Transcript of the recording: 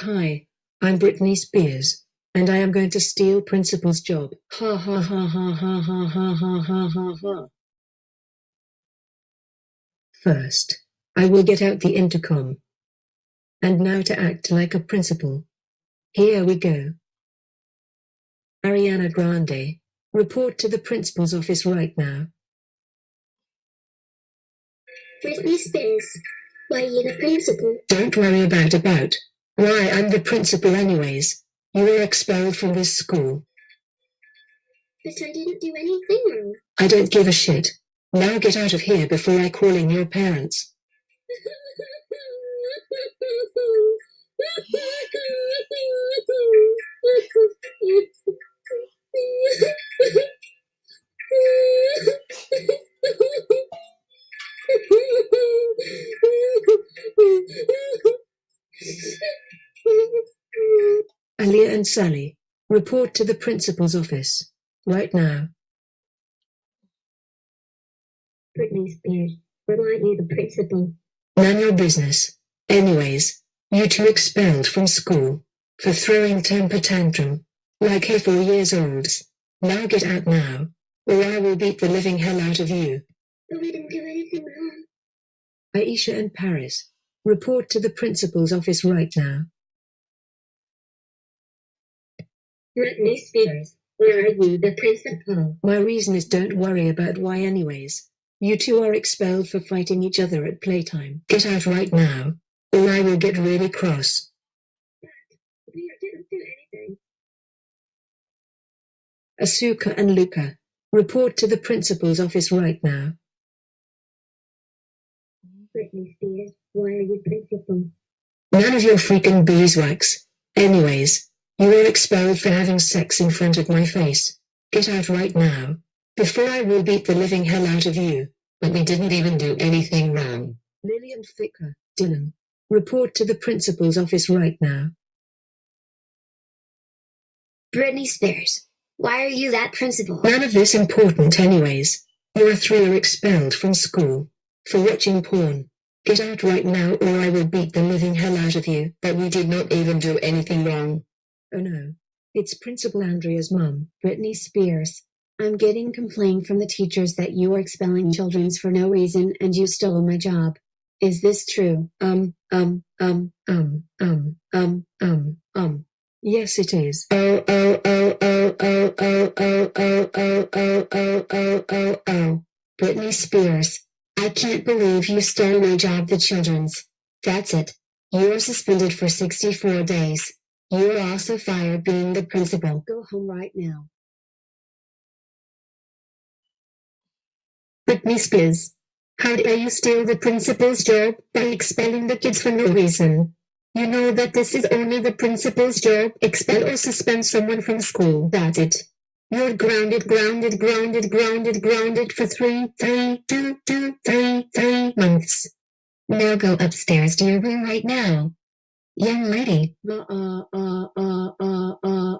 Hi, I'm Britney Spears, and I am going to steal principal's job. Ha ha ha ha ha ha ha ha ha ha ha. First, I will get out the intercom. And now to act like a principal. Here we go. Ariana Grande, report to the principal's office right now. Britney Spears, why are you the principal? Don't worry about about. Why, I'm the principal anyways. You were expelled from this school. But I didn't do anything wrong. I don't give a shit. Now get out of here before I call in your parents. Sally, report to the principal's office. Right now. Britney Spears, why aren't you the principal? None your business. Anyways, you two expelled from school for throwing temper tantrum like a four years olds. Now get out now, or I will beat the living hell out of you. But we didn't do anything wrong. Aisha and Paris, report to the principal's office right now. Britney Spears, why are you the principal? My reason is don't worry about why anyways. You two are expelled for fighting each other at playtime. Get out right now, or I will get really cross. We didn't do anything. Asuka and Luca, report to the principal's office right now. Britney Spears, why are you principal? None of your freaking beeswax. Anyways, you are expelled for having sex in front of my face. Get out right now, before I will beat the living hell out of you. But we didn't even do anything wrong. Lillian Ficker, Dylan, report to the principal's office right now. Britney Spears, why are you that principal? None of this important anyways. You are three are expelled from school for watching porn. Get out right now or I will beat the living hell out of you. But we did not even do anything wrong. Oh no. It's Principal Andrea's mum, Britney Spears. I'm getting complaint from the teachers that you are expelling childrens for no reason and you stole my job. Is this true? Um, um, um, um, um, um, um, um. Yes, it is. Oh, oh, oh, oh, oh, oh, oh, oh, oh, oh, oh, oh, oh, oh. Britney Spears. I can't believe you stole my job, the children's. That's it. You are suspended for 64 days. You are also fired being the principal. Go home right now. Britney Spears, how dare you steal the principal's job by expelling the kids for no reason? You know that this is only the principal's job, expel or suspend someone from school, that's it. You're grounded, grounded, grounded, grounded, grounded for three, three, two, two, three, three months. Now go upstairs to your room right now young lady, uh, uh, uh, uh, uh, uh